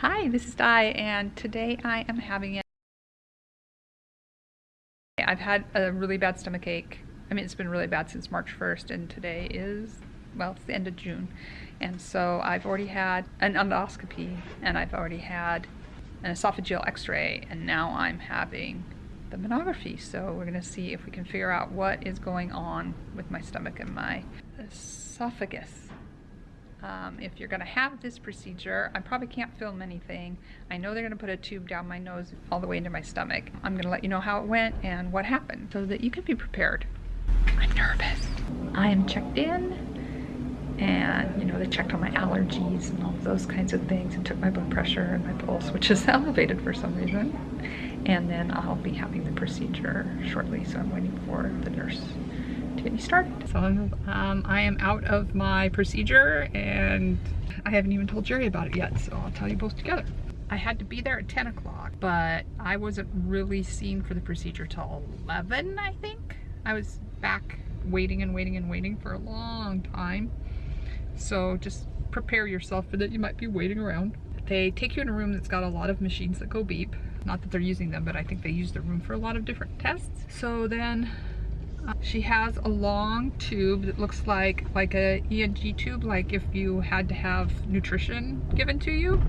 Hi, this is Di, and today I am having it. I've had a really bad stomach ache. I mean, it's been really bad since March 1st, and today is, well, it's the end of June. And so I've already had an endoscopy, and I've already had an esophageal x-ray, and now I'm having the manometry. So we're gonna see if we can figure out what is going on with my stomach and my esophagus. Um, if you're going to have this procedure, I probably can't film anything. I know they're going to put a tube down my nose all the way into my stomach. I'm going to let you know how it went and what happened so that you can be prepared. I'm nervous. I am checked in and you know they checked on my allergies and all those kinds of things and took my blood pressure and my pulse which is elevated for some reason and then I'll be having the procedure shortly so I'm waiting for the nurse to get me started. So um, I am out of my procedure and I haven't even told Jerry about it yet, so I'll tell you both together. I had to be there at 10 o'clock, but I wasn't really seen for the procedure till 11, I think. I was back waiting and waiting and waiting for a long time. So just prepare yourself for that you might be waiting around. They take you in a room that's got a lot of machines that go beep. Not that they're using them, but I think they use the room for a lot of different tests. So then she has a long tube that looks like like a NG tube, like if you had to have nutrition given to you,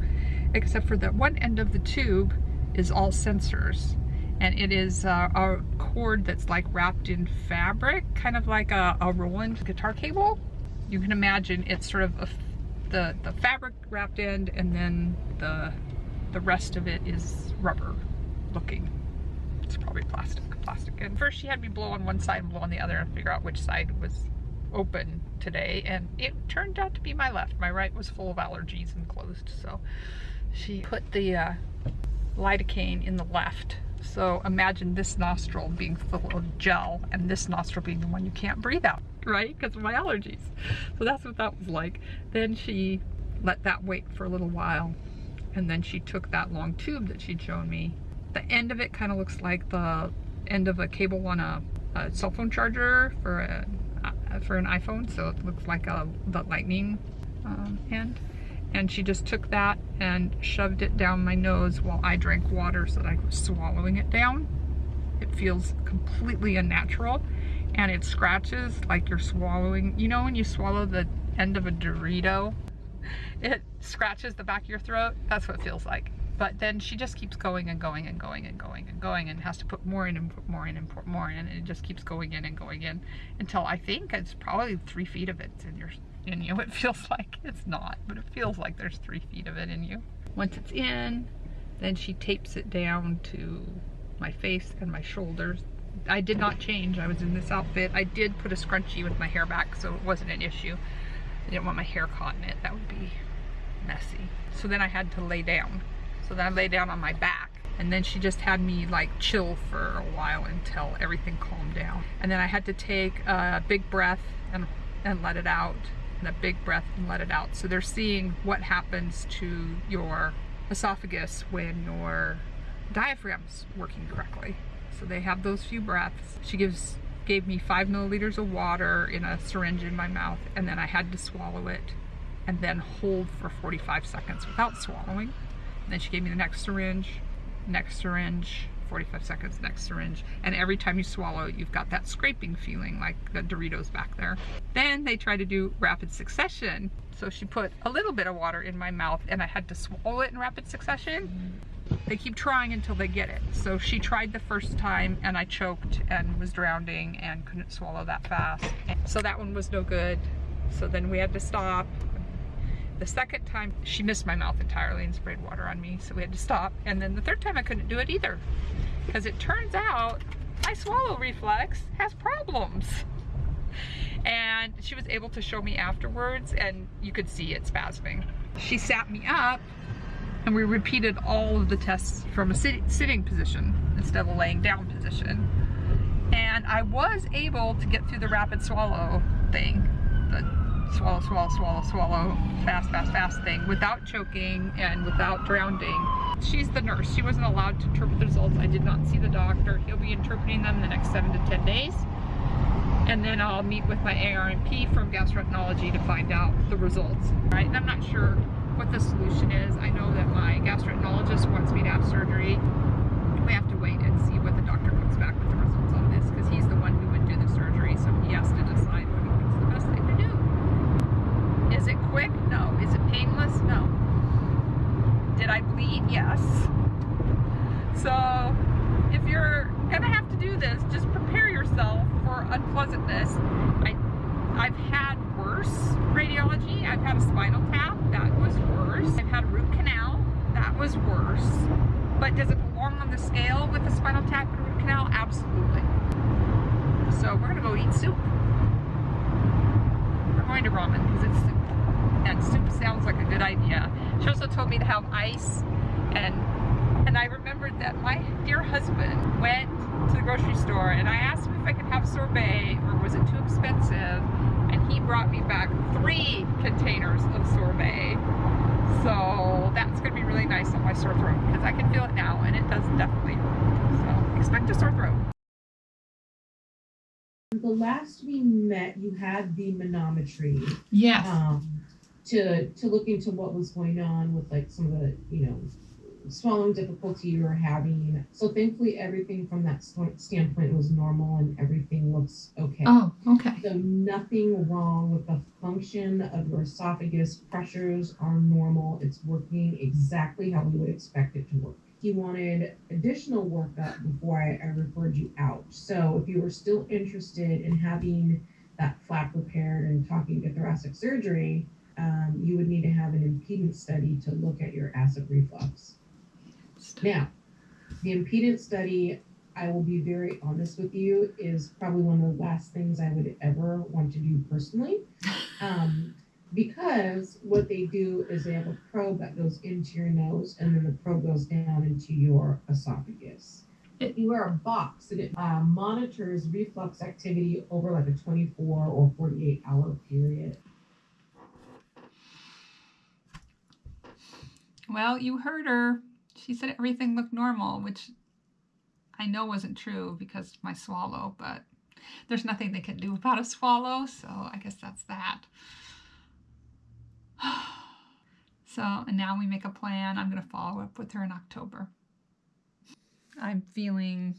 except for that one end of the tube is all sensors. And it is uh, a cord that's like wrapped in fabric, kind of like a, a Roland guitar cable. You can imagine it's sort of the, the fabric wrapped end and then the, the rest of it is rubber looking. It's probably plastic plastic. And first she had me blow on one side and blow on the other and figure out which side was open today. And it turned out to be my left. My right was full of allergies and closed. So she put the uh, lidocaine in the left. So imagine this nostril being full of gel and this nostril being the one you can't breathe out, right? Because of my allergies. So that's what that was like. Then she let that wait for a little while. And then she took that long tube that she'd shown me. The end of it kind of looks like the end of a cable on a, a cell phone charger for a for an iPhone, so it looks like a the lightning um, end. And she just took that and shoved it down my nose while I drank water so that I was swallowing it down. It feels completely unnatural and it scratches like you're swallowing, you know when you swallow the end of a Dorito? It scratches the back of your throat. That's what it feels like. But then she just keeps going and going and going and going and going and has to put more in and put more in and put more in and it just keeps going in and going in until I think it's probably three feet of it in your in you. It feels like it's not, but it feels like there's three feet of it in you. Once it's in, then she tapes it down to my face and my shoulders. I did not change. I was in this outfit. I did put a scrunchie with my hair back, so it wasn't an issue. I didn't want my hair caught in it. That would be messy. So then I had to lay down so then I lay down on my back. And then she just had me like chill for a while until everything calmed down. And then I had to take a big breath and, and let it out. And a big breath and let it out. So they're seeing what happens to your esophagus when your diaphragm's working correctly. So they have those few breaths. She gives gave me five milliliters of water in a syringe in my mouth and then I had to swallow it and then hold for 45 seconds without swallowing. Then she gave me the next syringe, next syringe, 45 seconds, next syringe. And every time you swallow, you've got that scraping feeling like the Doritos back there. Then they try to do rapid succession. So she put a little bit of water in my mouth and I had to swallow it in rapid succession. They keep trying until they get it. So she tried the first time and I choked and was drowning and couldn't swallow that fast. So that one was no good. So then we had to stop the second time, she missed my mouth entirely and sprayed water on me, so we had to stop. And then the third time I couldn't do it either. Because it turns out my swallow reflex has problems. And she was able to show me afterwards and you could see it spasming. She sat me up and we repeated all of the tests from a sit sitting position instead of a laying down position. And I was able to get through the rapid swallow thing, swallow, swallow, swallow, swallow, fast, fast, fast thing without choking and without drowning. She's the nurse. She wasn't allowed to interpret the results. I did not see the doctor. He'll be interpreting them the next seven to 10 days. And then I'll meet with my ARNP from gastroenterology to find out the results, right? And I'm not sure what the solution is. I know that my gastroenterologist wants me to have surgery. We have to wait and see what the doctor comes back with the results on this because he's the one who would do the surgery, so he has to it quick? No. Is it painless? No. Did I bleed? Yes. So if you're gonna have to do this, just prepare yourself for unpleasantness. I, I've had worse radiology. I've had a spinal tap, that was worse. I've had a root canal, that was worse. But does it belong on the scale with a spinal tap and root canal? Absolutely. So we're gonna go eat soup. We're going to ramen because it's soup good idea. She also told me to have ice and and I remembered that my dear husband went to the grocery store and I asked him if I could have sorbet or was it too expensive and he brought me back three containers of sorbet. So that's going to be really nice on my sore throat because I can feel it now and it does definitely hurt. So expect a sore throat. The last we met, you had the manometry Yes. um, to to look into what was going on with like some of the you know swallowing difficulty you were having. So thankfully, everything from that standpoint was normal and everything looks okay. Oh, okay. So nothing wrong with the function of your esophagus. Pressures are normal. It's working exactly how we would expect it to work. He wanted additional workup before I, I referred you out. So if you were still interested in having that flap repaired and talking to thoracic surgery, um, you would need to have an impedance study to look at your acid reflux. Now, the impedance study, I will be very honest with you, is probably one of the last things I would ever want to do personally. Um, because what they do is they have a probe that goes into your nose and then the probe goes down into your esophagus. You wear a box and it uh, monitors reflux activity over like a 24 or 48 hour period. Well, you heard her. She said everything looked normal, which I know wasn't true because my swallow, but there's nothing they can do about a swallow, so I guess that's that. So, and now we make a plan. I'm going to follow up with her in October. I'm feeling,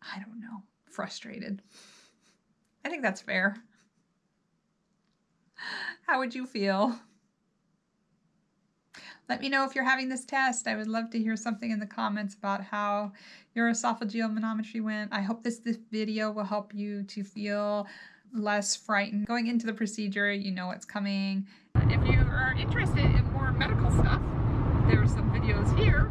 I don't know, frustrated. I think that's fair. How would you feel? Let me know if you're having this test. I would love to hear something in the comments about how your esophageal manometry went. I hope this, this video will help you to feel less frightened. Going into the procedure, you know what's coming. If you are interested in more medical stuff, there's some videos here